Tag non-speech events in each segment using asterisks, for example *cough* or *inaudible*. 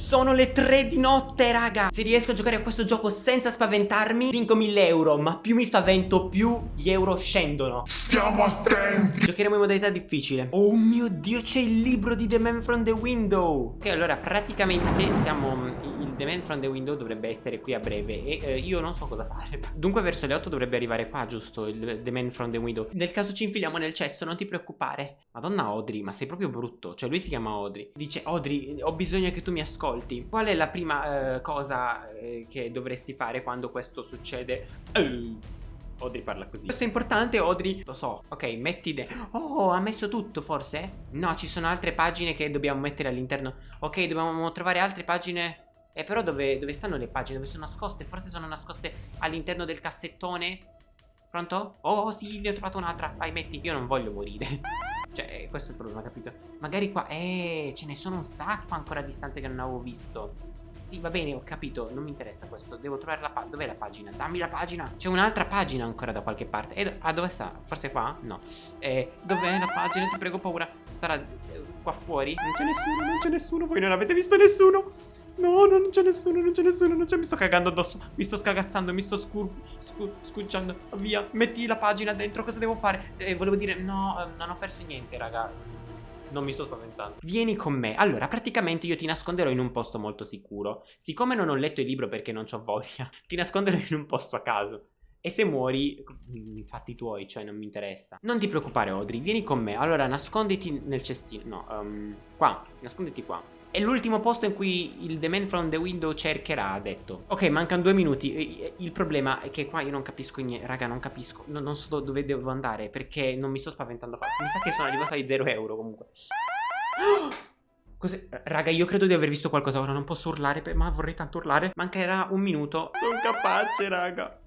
Sono le 3 di notte raga. Se riesco a giocare a questo gioco senza spaventarmi Vinco 1000 euro Ma più mi spavento più gli euro scendono. Stiamo attenti. Giocheremo in modalità difficile. Oh mio dio c'è il libro di The Man from the Window. Ok allora praticamente siamo The Man from the Window dovrebbe essere qui a breve E eh, io non so cosa fare. *laughs* Dunque verso le 8 dovrebbe arrivare qua giusto Il The Man from the Window. Nel caso ci infiliamo nel cesso non ti preoccupare. Madonna Audrey ma sei proprio brutto. Cioè lui si chiama Audrey. Dice Audrey ho bisogno che tu mi ascolti. Qual è la prima eh, cosa eh, che dovresti fare quando questo succede? Uh. Audrey parla così. Questo è importante Audrey. Lo so. Ok metti de Oh ha messo tutto forse? No ci sono altre pagine che dobbiamo mettere all'interno. Ok dobbiamo trovare altre pagine Eh però dove, dove stanno le pagine? Dove sono nascoste? Forse sono nascoste all'interno del cassettone Pronto? Oh sì ne ho trovato un'altra Vai metti Io non voglio morire *laughs* Cioè questo è il problema capito? Magari qua Eh ce ne sono un sacco ancora di stanze che non avevo visto sì, va bene, ho capito, non mi interessa questo Devo trovare la pagina, dov'è la pagina? Dammi la pagina C'è un'altra pagina ancora da qualche parte eh, Ah, dove sta? Forse qua? No eh, Dov'è la pagina? Ti prego, paura Sarà eh, qua fuori? Non c'è nessuno, non c'è nessuno Voi non avete visto nessuno No, no, non c'è nessuno, non c'è nessuno, non c'è Mi sto cagando addosso Mi sto scagazzando, mi sto scur... scur scucciando Via, metti la pagina dentro, cosa devo fare? Eh, volevo dire, no, eh, non ho perso niente, raga non mi sto spaventando. Vieni con me. Allora, praticamente io ti nasconderò in un posto molto sicuro. Siccome non ho letto il libro perché non ho voglia, *laughs* ti nasconderò in un posto a caso. E se muori, mm, fatti tuoi, cioè non mi interessa. Non ti preoccupare, Audrey, vieni con me. Allora, nasconditi nel cestino. No, um, qua, nasconditi qua. È l'ultimo posto in cui il The Man from the Window cercherà, ha detto. Ok, mancano due minuti. Il problema è che qua io non capisco niente. Raga, non capisco. No, non so dove devo andare perché non mi sto spaventando. Mi sa che sono arrivato ai 0 euro comunque. *gasps* Cos'è? Raga, io credo di aver visto qualcosa. Ora non posso urlare, ma vorrei tanto urlare. Mancherà un minuto. Sono capace, raga.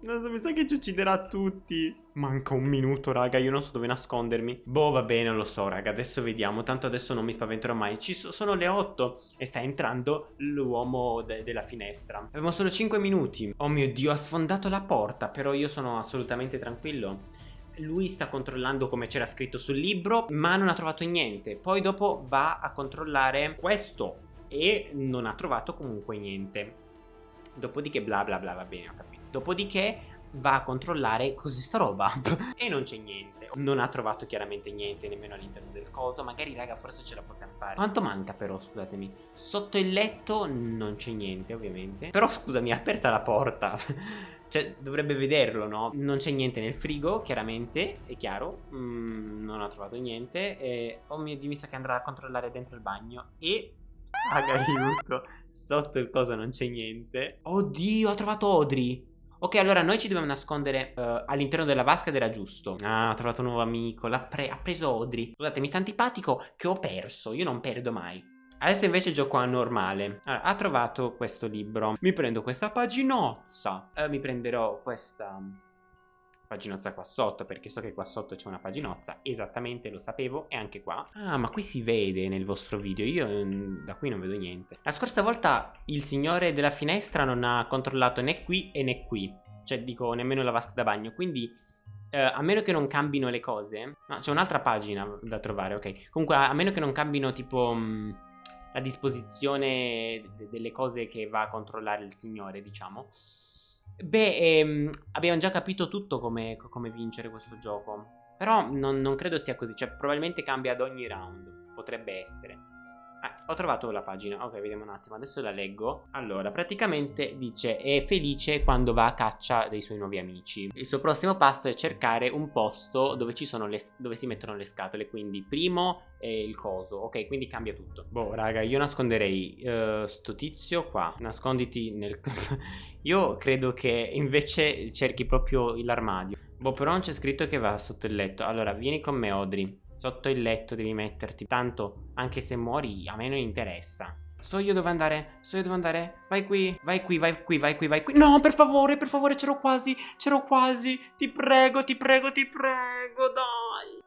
Non so, mi sa che ci ucciderà tutti. Manca un minuto, raga, io non so dove nascondermi. Boh, va bene, lo so, raga, adesso vediamo. Tanto adesso non mi spaventerò mai. Ci so sono le 8 e sta entrando l'uomo de della finestra. Abbiamo solo 5 minuti. Oh mio Dio, ha sfondato la porta, però io sono assolutamente tranquillo. Lui sta controllando come c'era scritto sul libro, ma non ha trovato niente. Poi dopo va a controllare questo e non ha trovato comunque niente. Dopodiché bla bla bla, va bene, ho capito. Dopodiché va a controllare così sta roba. *laughs* E non c'è niente. Non ha trovato chiaramente niente nemmeno all'interno del coso. Magari raga forse ce la possiamo fare. Quanto manca però scusatemi? Sotto il letto non c'è niente ovviamente. Però scusami aperta la porta. *laughs* Cioè dovrebbe vederlo no? Non c'è niente nel frigo chiaramente. È chiaro. Mm, non ha trovato niente. E oh mio dio mi sa che andrà a controllare dentro il bagno. E *laughs* Raga aiuto. Sotto il coso non c'è niente. Oddio ho trovato Audrey Ok, allora noi ci dobbiamo nascondere uh, all'interno della vasca ed era giusto. Ah, ho trovato un nuovo amico. L'ha pre preso Audrey. Scusate, mi sta antipatico che ho perso. Io non perdo mai. Adesso invece gioco a normale. Allora, ha trovato questo libro. Mi prendo questa paginozza. Uh, mi prenderò questa paginozza qua sotto perché so che qua sotto c'è una paginozza esattamente lo sapevo e anche qua. Ah ma qui si vede nel vostro video io mm, da qui non vedo niente. La scorsa volta il signore della finestra non ha controllato né qui e né qui cioè dico nemmeno la vasca da bagno quindi eh, a meno che non cambino le cose no c'è un'altra pagina da trovare ok. Comunque a, meno che non cambino tipo mh, mm, la disposizione delle cose che va a controllare il signore diciamo Beh, ehm, abbiamo già capito tutto come, come vincere questo gioco. Però non, non, credo sia così, cioè probabilmente cambia ad ogni round. Potrebbe essere. Ah, ho trovato la pagina, ok vediamo un attimo, adesso la leggo. Allora, praticamente dice è felice quando va a caccia dei suoi nuovi amici. Il suo prossimo passo è cercare un posto dove, le, dove si mettono le scatole. Quindi primo è il coso, ok quindi cambia tutto. Boh raga, io nasconderei uh, sto tizio qua. Nasconditi nel... *laughs* io credo che invece cerchi proprio l'armadio. Boh però non c'è scritto che va sotto il letto. Allora, vieni con me Audrey Sotto il letto devi metterti. Tanto, anche se muori, a me non interessa. So io dove andare, so io dove andare. Vai qui, vai qui, vai qui, vai qui, vai qui. No, per favore, per favore, c'ero quasi, c'ero quasi. Ti prego, ti prego, ti prego, dai.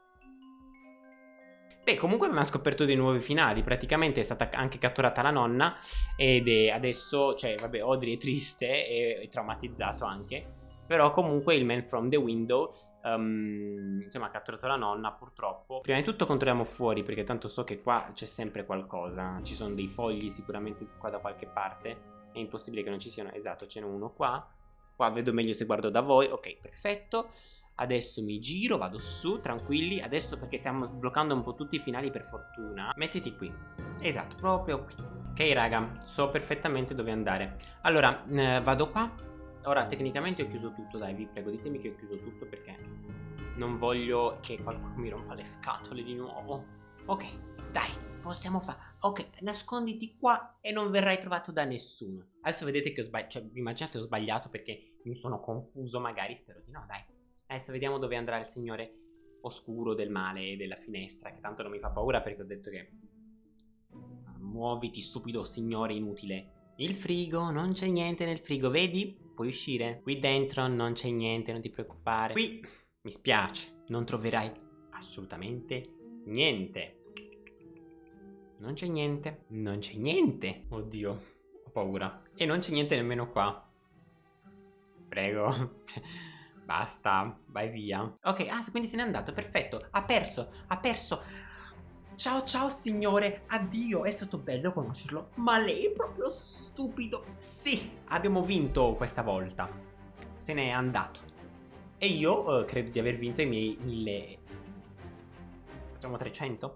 Beh, comunque abbiamo scoperto dei nuovi finali. Praticamente è stata anche catturata la nonna. Ed adesso, cioè, vabbè, Audrey è triste e traumatizzato anche. Però comunque il man from the window um, Insomma ha catturato la nonna purtroppo. Prima di tutto controlliamo fuori perché tanto so che qua c'è sempre qualcosa. Ci sono dei fogli sicuramente qua da qualche parte. È impossibile che non ci siano. Esatto ce n'è uno qua. Qua vedo meglio se guardo da voi. Ok perfetto. Adesso mi giro vado su tranquilli. Adesso perché stiamo bloccando un po' tutti i finali per fortuna. Mettiti qui. Esatto proprio qui. Ok raga so perfettamente dove andare. Allora eh, vado qua Ora tecnicamente ho chiuso tutto, dai vi prego ditemi che ho chiuso tutto perché non voglio che qualcuno mi rompa le scatole di nuovo. Ok, dai, possiamo fare. Ok, nasconditi qua e non verrai trovato da nessuno. Adesso vedete che ho sbagliato, cioè vi immaginate ho sbagliato perché mi sono confuso magari, spero di no, dai. Adesso vediamo dove andrà il signore oscuro del male della finestra, che tanto non mi fa paura perché ho detto che... Muoviti stupido signore inutile. Il frigo, non c'è niente nel frigo, vedi? Puoi uscire. Qui dentro non c'è niente, non ti preoccupare. Qui, mi spiace, non troverai assolutamente niente. Non c'è niente, non c'è niente. Oddio, ho paura. E non c'è niente nemmeno qua. Prego. *laughs* Basta, vai via. Ok, ah, quindi se n'è andato, perfetto. Ha perso, ha perso. Ciao ciao signore, addio, è stato bello conoscerlo, ma lei è proprio stupido. Sì, abbiamo vinto questa volta. Se n'è andato. E io uh, credo di aver vinto i miei mille... Facciamo 300?